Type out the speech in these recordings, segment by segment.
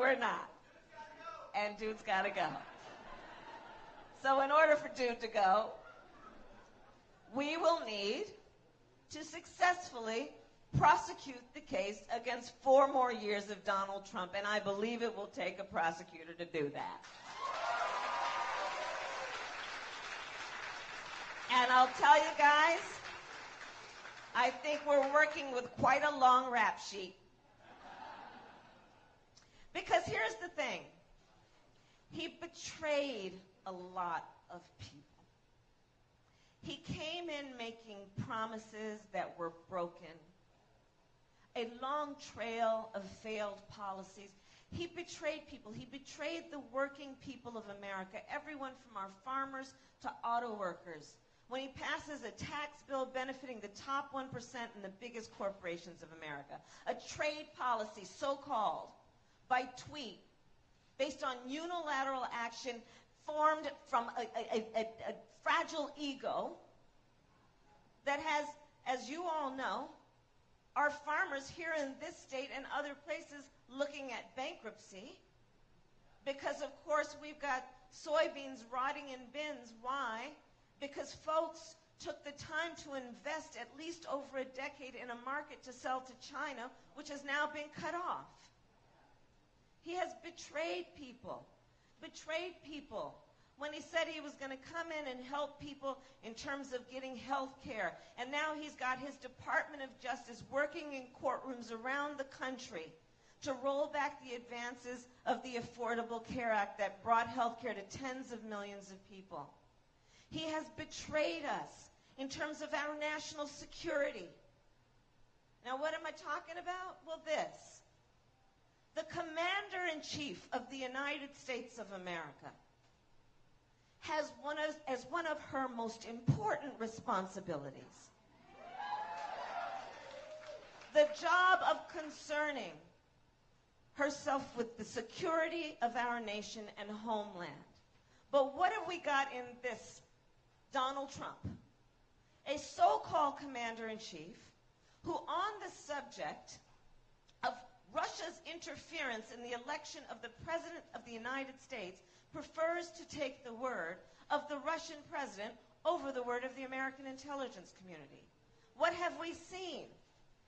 we're not. And dude's got to go. So, in order for dude to go, we will need to successfully prosecute the case against four more years of Donald Trump, and I believe it will take a prosecutor to do that. And I'll tell you guys, I think we're working with quite a long rap sheet. Because here's the thing he betrayed a lot of people. He came in making promises that were broken, a long trail of failed policies. He betrayed people. He betrayed the working people of America, everyone from our farmers to auto workers. When he passes a tax bill benefiting the top 1% and the biggest corporations of America, a trade policy, so called, by tweet, based on unilateral action formed from a, a, a, a fragile ego that has, as you all know, our farmers here in this state and other places looking at bankruptcy because, of course, we've got soybeans rotting in bins. Why? Because folks took the time to invest at least over a decade in a market to sell to China, which has now been cut off. He has betrayed people, betrayed people when he said he was going to come in and help people in terms of getting health care. And now he's got his Department of Justice working in courtrooms around the country to roll back the advances of the Affordable Care Act that brought health care to tens of millions of people. He has betrayed us in terms of our national security. Now, what am I talking about? Well, this. The Commander in Chief of the United States of America has one of, as one of her most important responsibilities the job of concerning herself with the security of our nation and homeland. But what have we got in this Donald Trump? A so-called commander-in-chief who on the subject Russia's interference in the election of the President of the United States prefers to take the word of the Russian president over the word of the American intelligence community. What have we seen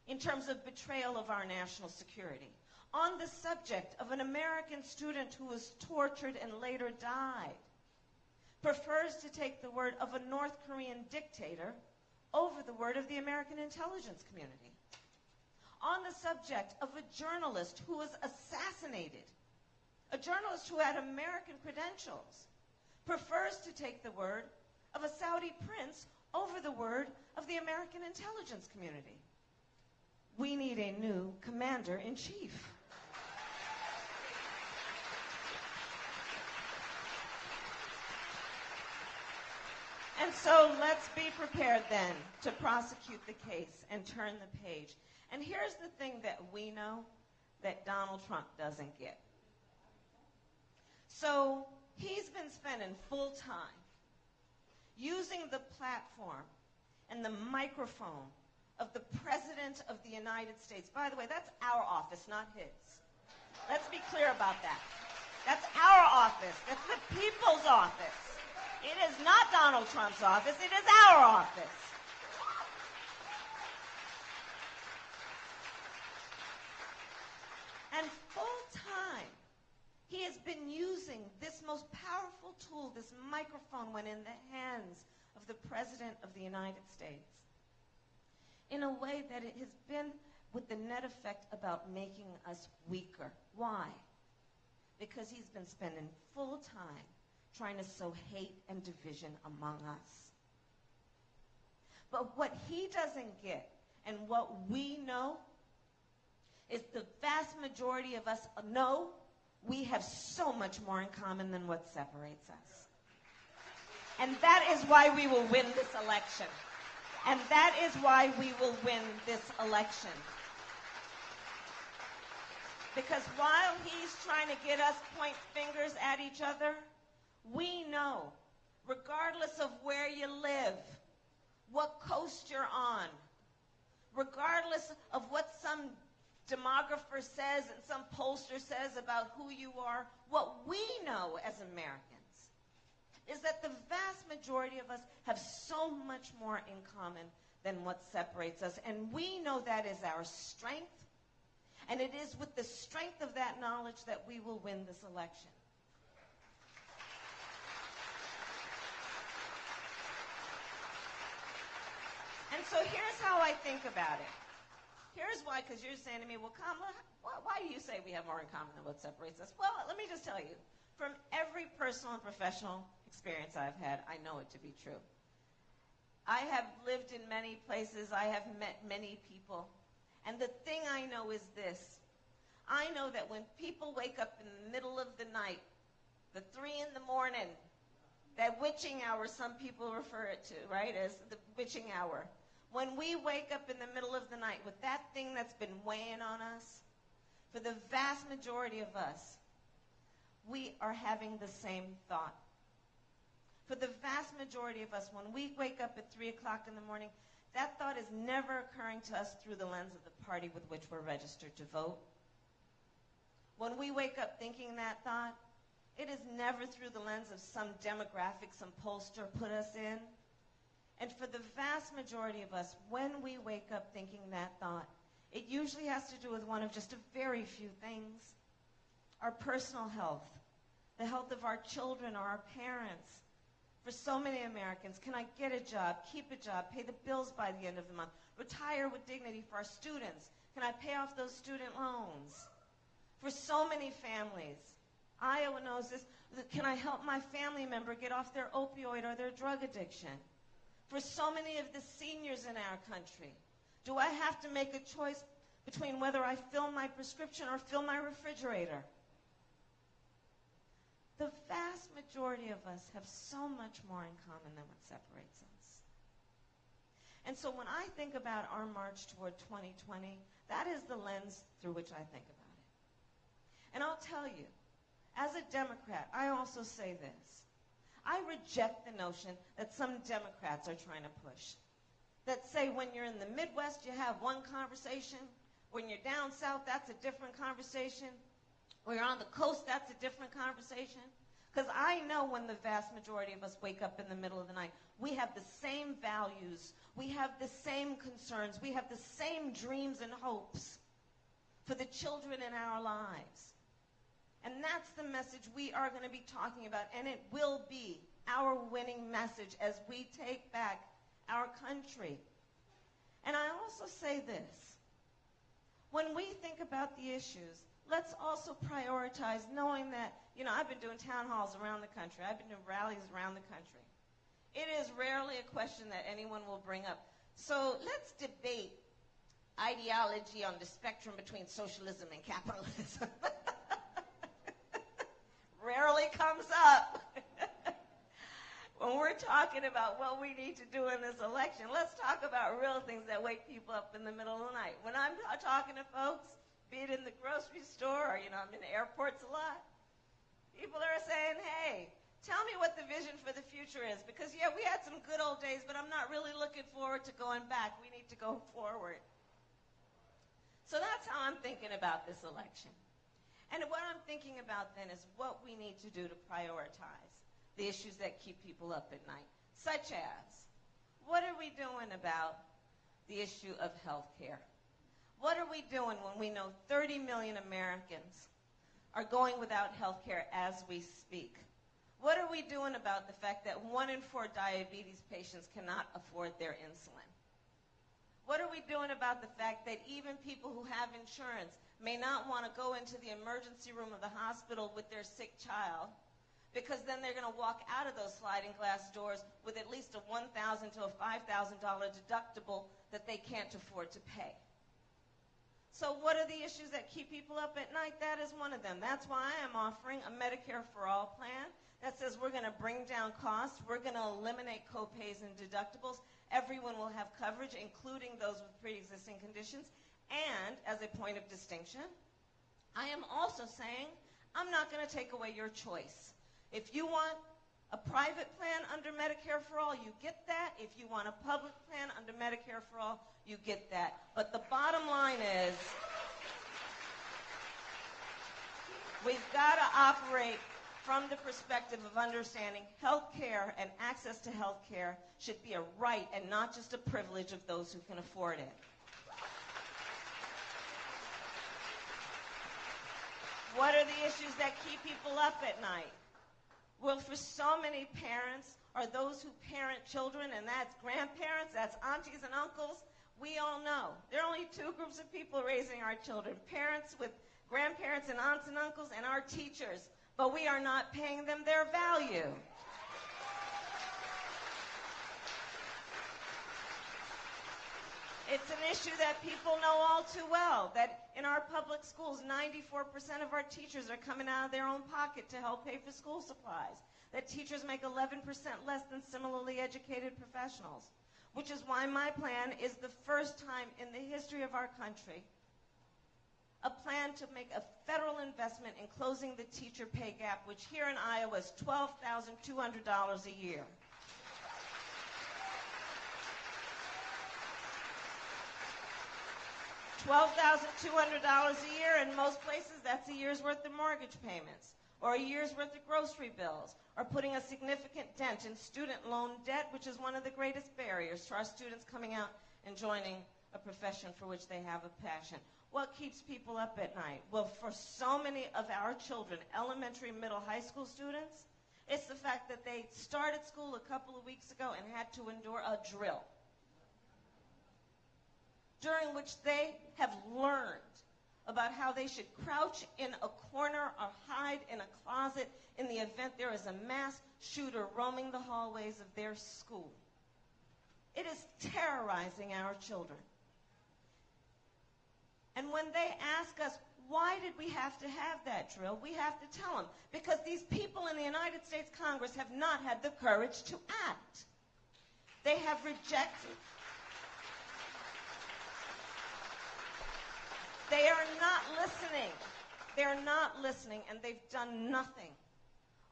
in terms of betrayal of our national security? On the subject of an American student who was tortured and later died, prefers to take the word of a North Korean dictator over the word of the American intelligence community. On the subject of a journalist who was assassinated a journalist who had American credentials, prefers to take the word of a Saudi prince over the word of the American intelligence community. We need a new commander in chief. And so let's be prepared then to prosecute the case and turn the page. And here's the thing that we know that Donald Trump doesn't get. So he's been spending full time using the platform and the microphone of the President of the United States. By the way, that's our office, not his. Let's be clear about that. That's our office. That's the people's office. It is not Donald Trump's office. It is our office. And full time, he has been using this most this microphone, when in the hands of the President of the United States, in a way that it has been with the net effect about making us weaker. Why? Because he's been spending full time trying to sow hate and division among us. But what he doesn't get, and what we know, is the vast majority of us know we have so much more in common than what separates us. And that is why we will win this election. And that is why we will win this election. Because while he's trying to get us point fingers at each other, we know, regardless of where you live, what coast you're on, regardless of what some demographer says and some pollster says about who you are. What we know as Americans is that the vast majority of us have so much more in common than what separates us. And we know that is our strength. And it is with the strength of that knowledge that we will win this election. And so here's how I think about it. Here's why, because you're saying to me, well, Kamala, why do you say we have more in common than what separates us? Well, let me just tell you, from every personal and professional experience I've had, I know it to be true. I have lived in many places. I have met many people. And the thing I know is this. I know that when people wake up in the middle of the night, the three in the morning, that witching hour some people refer it to, right, as the witching hour. When we wake up in the middle of the night with that thing that's been weighing on us, for the vast majority of us, we are having the same thought. For the vast majority of us, when we wake up at 3 o'clock in the morning, that thought is never occurring to us through the lens of the party with which we're registered to vote. When we wake up thinking that thought, it is never through the lens of some demographic some pollster put us in. And for the vast majority of us, when we wake up thinking that thought, it usually has to do with one of just a very few things. Our personal health, the health of our children or our parents, for so many Americans. Can I get a job, keep a job, pay the bills by the end of the month, retire with dignity for our students? Can I pay off those student loans? For so many families, Iowa knows this. Can I help my family member get off their opioid or their drug addiction? For so many of the seniors in our country, do I have to make a choice between whether I fill my prescription or fill my refrigerator? The vast majority of us have so much more in common than what separates us. And so when I think about our march toward 2020, that is the lens through which I think about it. And I'll tell you, as a Democrat, I also say this. I reject the notion that some Democrats are trying to push. That say when you're in the Midwest, you have one conversation. When you're down south, that's a different conversation. When you're on the coast, that's a different conversation. Because I know when the vast majority of us wake up in the middle of the night, we have the same values, we have the same concerns, we have the same dreams and hopes for the children in our lives. And that's the message we are going to be talking about, and it will be our winning message as we take back our country. And I also say this when we think about the issues, let's also prioritize knowing that, you know, I've been doing town halls around the country. I've been doing rallies around the country. It is rarely a question that anyone will bring up. So let's debate ideology on the spectrum between socialism and capitalism. rarely comes up. when we're talking about what we need to do in this election, let's talk about real things that wake people up in the middle of the night. When I'm talking to folks, be it in the grocery store or, you know, I'm in airports a lot. People are saying, hey, tell me what the vision for the future is. Because, yeah, we had some good old days, but I'm not really looking forward to going back. We need to go forward. So that's how I'm thinking about this election. And what I'm thinking about then is what we need to do to prioritize the issues that keep people up at night, such as what are we doing about the issue of health care? What are we doing when we know 30 million Americans are going without health care as we speak? What are we doing about the fact that one in four diabetes patients cannot afford their insulin? What are we doing about the fact that even people who have insurance may not want to go into the emergency room of the hospital with their sick child because then they're going to walk out of those sliding glass doors with at least a $1,000 to a $5,000 deductible that they can't afford to pay? So what are the issues that keep people up at night? That is one of them. That's why I am offering a Medicare for All plan that says we're going to bring down costs, we're going to eliminate copays and deductibles. Everyone will have coverage, including those with pre-existing conditions. And as a point of distinction, I am also saying I'm not going to take away your choice. If you want a private plan under Medicare for All, you get that. If you want a public plan under Medicare for All, you get that. But the bottom line is We've got to operate from the perspective of understanding health care and access to health care should be a right and not just a privilege of those who can afford it. What are the issues that keep people up at night? Well, for so many parents, or those who parent children, and that's grandparents, that's aunties and uncles. We all know there are only two groups of people raising our children parents with grandparents and aunts and uncles, and our teachers. But we are not paying them their value. It's an issue that people know all too well, that in our public schools, 94% of our teachers are coming out of their own pocket to help pay for school supplies, that teachers make 11% less than similarly educated professionals, which is why my plan is the first time in the history of our country a plan to make a federal investment in closing the teacher pay gap, which here in Iowa is $12,200 a year. $12,200 a year. In most places, that's a year's worth of mortgage payments or a year's worth of grocery bills or putting a significant dent in student loan debt, which is one of the greatest barriers to our students coming out and joining a profession for which they have a passion. What keeps people up at night? Well, for so many of our children, elementary, middle, high school students, it's the fact that they started school a couple of weeks ago and had to endure a drill during which they have learned about how they should crouch in a corner or hide in a closet in the event there is a mass shooter roaming the hallways of their school. It is terrorizing our children. And when they ask us, why did we have to have that drill? We have to tell them because these people in the United States Congress have not had the courage to act. They have rejected They are not listening. They're not listening, and they've done nothing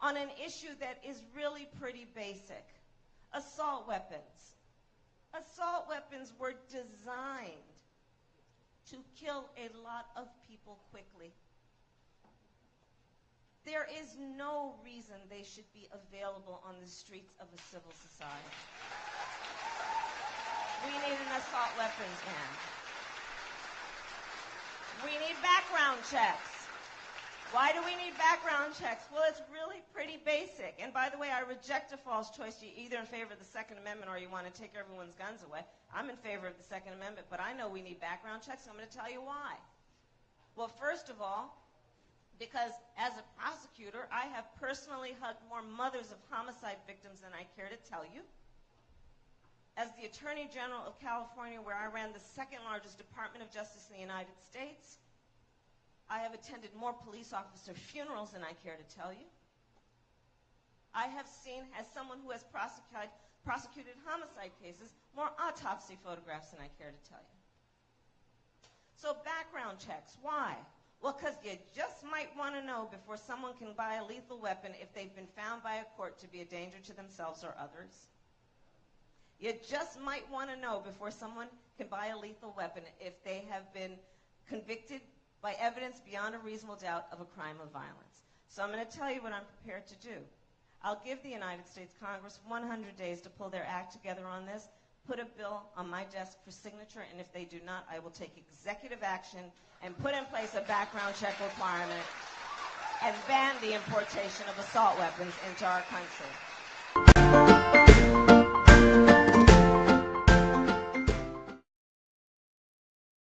on an issue that is really pretty basic assault weapons. Assault weapons were designed to kill a lot of people quickly. There is no reason they should be available on the streets of a civil society. We need an assault weapons ban. We need background checks. Why do we need background checks? Well, it's really pretty basic. And by the way, I reject a false choice. You either in favor of the Second Amendment or you want to take everyone's guns away. I'm in favor of the Second Amendment, but I know we need background checks. So I'm going to tell you why. Well, first of all, because as a prosecutor, I have personally hugged more mothers of homicide victims than I care to tell you. As the Attorney General of California, where I ran the second largest Department of Justice in the United States, I have attended more police officer funerals than I care to tell you. I have seen, as someone who has prosecuted, prosecuted homicide cases, more autopsy photographs than I care to tell you. So background checks, why? Well, because you just might want to know before someone can buy a lethal weapon if they've been found by a court to be a danger to themselves or others. You just might want to know before someone can buy a lethal weapon if they have been convicted by evidence beyond a reasonable doubt of a crime of violence. So I'm going to tell you what I'm prepared to do. I'll give the United States Congress 100 days to pull their act together on this, put a bill on my desk for signature, and if they do not, I will take executive action and put in place a background check requirement and ban the importation of assault weapons into our country.